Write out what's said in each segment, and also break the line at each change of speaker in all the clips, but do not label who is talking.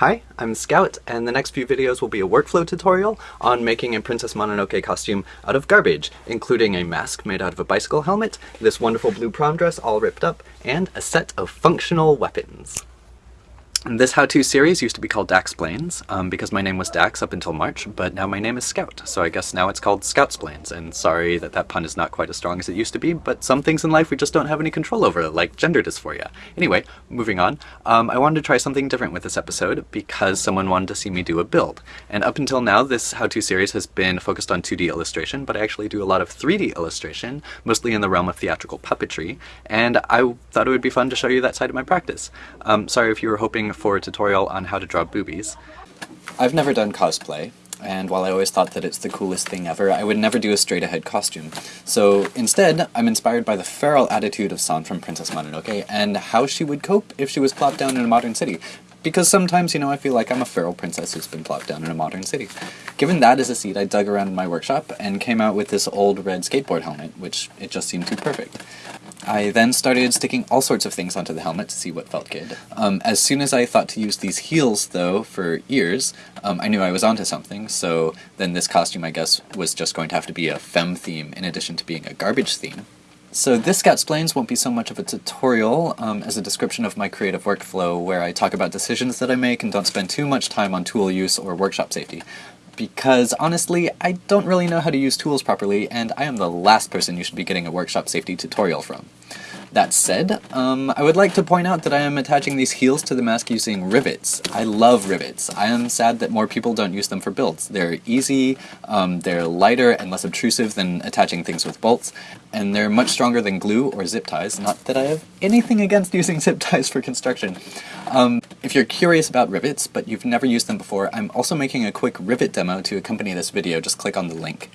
Hi, I'm Scout, and the next few videos will be a workflow tutorial on making a Princess Mononoke costume out of garbage, including a mask made out of a bicycle helmet, this wonderful blue prom dress all ripped up, and a set of functional weapons. This how-to series used to be called Daxplains, um, because my name was Dax up until March, but now my name is Scout, so I guess now it's called Scoutsplains, and sorry that that pun is not quite as strong as it used to be, but some things in life we just don't have any control over, like gender dysphoria. Anyway, moving on, um, I wanted to try something different with this episode because someone wanted to see me do a build, and up until now this how-to series has been focused on 2D illustration, but I actually do a lot of 3D illustration, mostly in the realm of theatrical puppetry, and I thought it would be fun to show you that side of my practice. Um, sorry if you were hoping for a tutorial on how to draw boobies. I've never done cosplay, and while I always thought that it's the coolest thing ever, I would never do a straight-ahead costume. So instead, I'm inspired by the feral attitude of San from Princess Mononoke, and how she would cope if she was plopped down in a modern city. Because sometimes, you know, I feel like I'm a feral princess who's been plopped down in a modern city. Given that as a seed, I dug around in my workshop and came out with this old red skateboard helmet, which it just seemed too perfect. I then started sticking all sorts of things onto the helmet to see what felt good. Um, as soon as I thought to use these heels, though, for ears, um, I knew I was onto something, so then this costume, I guess, was just going to have to be a femme theme in addition to being a garbage theme. So this Scoutsplains won't be so much of a tutorial um, as a description of my creative workflow where I talk about decisions that I make and don't spend too much time on tool use or workshop safety because honestly, I don't really know how to use tools properly, and I am the last person you should be getting a workshop safety tutorial from. That said, um, I would like to point out that I am attaching these heels to the mask using rivets. I love rivets. I am sad that more people don't use them for builds. They're easy, um, they're lighter and less obtrusive than attaching things with bolts, and they're much stronger than glue or zip ties. Not that I have anything against using zip ties for construction. Um, if you're curious about rivets, but you've never used them before, I'm also making a quick rivet demo to accompany this video. Just click on the link.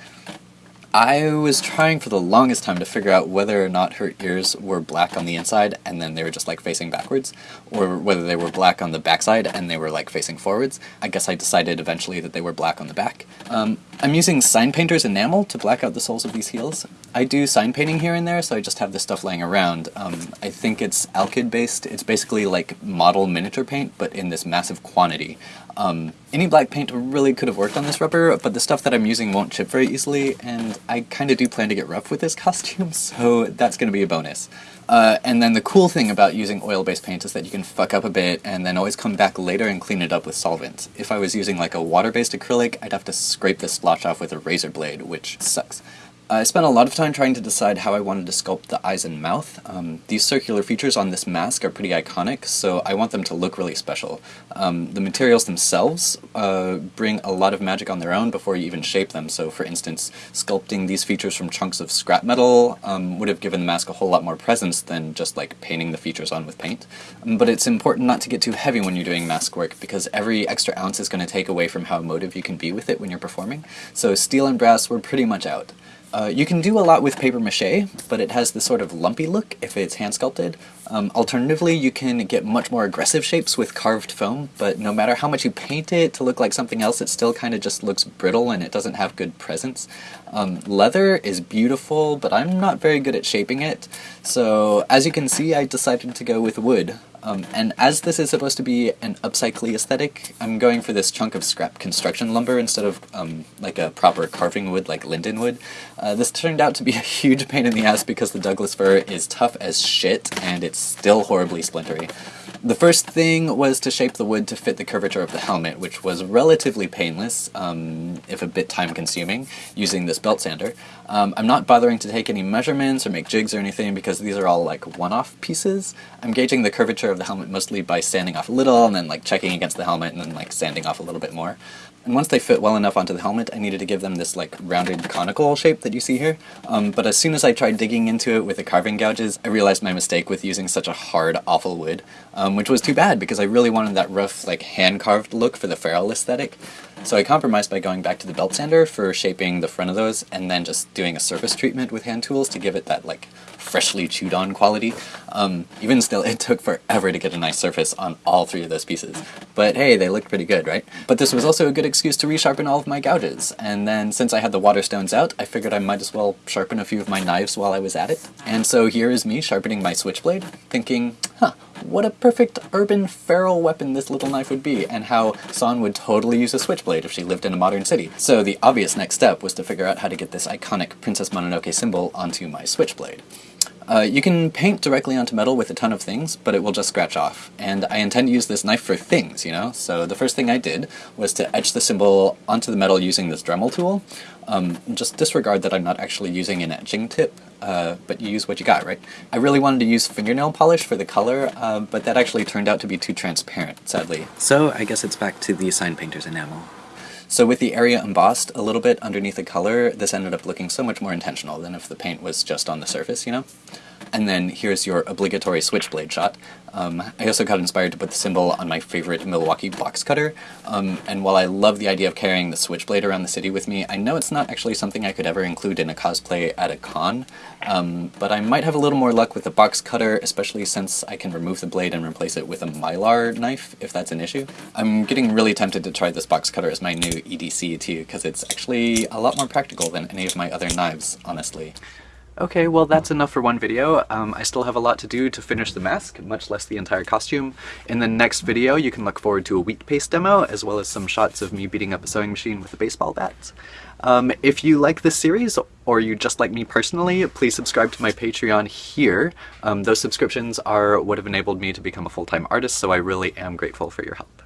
I was trying for the longest time to figure out whether or not her ears were black on the inside and then they were just like facing backwards, or whether they were black on the backside and they were like facing forwards. I guess I decided eventually that they were black on the back. Um, I'm using Sign Painter's enamel to black out the soles of these heels. I do sign painting here and there, so I just have this stuff laying around. Um, I think it's Alkyd based. It's basically like model miniature paint, but in this massive quantity. Um, any black paint really could have worked on this rubber, but the stuff that I'm using won't chip very easily, and I kind of do plan to get rough with this costume, so that's going to be a bonus. Uh, and then the cool thing about using oil-based paint is that you can fuck up a bit and then always come back later and clean it up with solvent. If I was using like a water-based acrylic, I'd have to scrape the splotch off with a razor blade, which sucks. I spent a lot of time trying to decide how I wanted to sculpt the eyes and mouth. Um, these circular features on this mask are pretty iconic, so I want them to look really special. Um, the materials themselves uh, bring a lot of magic on their own before you even shape them, so for instance, sculpting these features from chunks of scrap metal um, would have given the mask a whole lot more presence than just like painting the features on with paint. Um, but it's important not to get too heavy when you're doing mask work, because every extra ounce is going to take away from how emotive you can be with it when you're performing. So steel and brass were pretty much out. Uh, you can do a lot with paper mache, but it has this sort of lumpy look if it's hand sculpted. Um, alternatively, you can get much more aggressive shapes with carved foam, but no matter how much you paint it to look like something else, it still kind of just looks brittle and it doesn't have good presence. Um, leather is beautiful, but I'm not very good at shaping it, so as you can see, I decided to go with wood. Um, and as this is supposed to be an upcycly aesthetic, I'm going for this chunk of scrap construction lumber instead of um, like a proper carving wood like linden wood. Uh, this turned out to be a huge pain in the ass because the Douglas fir is tough as shit and it's still horribly splintery. The first thing was to shape the wood to fit the curvature of the helmet, which was relatively painless, um, if a bit time-consuming, using this belt sander. Um, I'm not bothering to take any measurements or make jigs or anything because these are all like one-off pieces. I'm gauging the curvature of the helmet mostly by sanding off a little and then like checking against the helmet and then like sanding off a little bit more. And once they fit well enough onto the helmet, I needed to give them this like rounded conical shape that you see here. Um, but as soon as I tried digging into it with the carving gouges, I realized my mistake with using such a hard, awful wood, um, which was too bad because I really wanted that rough, like hand-carved look for the feral aesthetic. So I compromised by going back to the belt sander for shaping the front of those and then just doing a surface treatment with hand tools to give it that like freshly chewed on quality. Um, even still, it took forever to get a nice surface on all three of those pieces. But hey, they looked pretty good, right? But this was also a good excuse to resharpen all of my gouges. And then since I had the water stones out, I figured I might as well sharpen a few of my knives while I was at it. And so here is me sharpening my switchblade, thinking, huh, what a perfect urban feral weapon this little knife would be, and how San would totally use a switchblade if she lived in a modern city. So the obvious next step was to figure out how to get this iconic Princess Mononoke symbol onto my switchblade. Uh, you can paint directly onto metal with a ton of things, but it will just scratch off. And I intend to use this knife for things, you know? So the first thing I did was to etch the symbol onto the metal using this Dremel tool. Um, just disregard that I'm not actually using an etching tip, uh, but you use what you got, right? I really wanted to use fingernail polish for the color, uh, but that actually turned out to be too transparent, sadly. So I guess it's back to the sign painter's enamel. So with the area embossed a little bit underneath the color, this ended up looking so much more intentional than if the paint was just on the surface, you know? And then here's your obligatory switchblade shot. Um, I also got inspired to put the symbol on my favorite Milwaukee box cutter, um, and while I love the idea of carrying the switchblade around the city with me, I know it's not actually something I could ever include in a cosplay at a con, um, but I might have a little more luck with the box cutter, especially since I can remove the blade and replace it with a mylar knife, if that's an issue. I'm getting really tempted to try this box cutter as my new EDC too, because it's actually a lot more practical than any of my other knives, honestly. Okay, well that's enough for one video. Um, I still have a lot to do to finish the mask, much less the entire costume. In the next video you can look forward to a wheat paste demo, as well as some shots of me beating up a sewing machine with a baseball bat. Um, if you like this series, or you just like me personally, please subscribe to my Patreon here. Um, those subscriptions are what have enabled me to become a full-time artist, so I really am grateful for your help.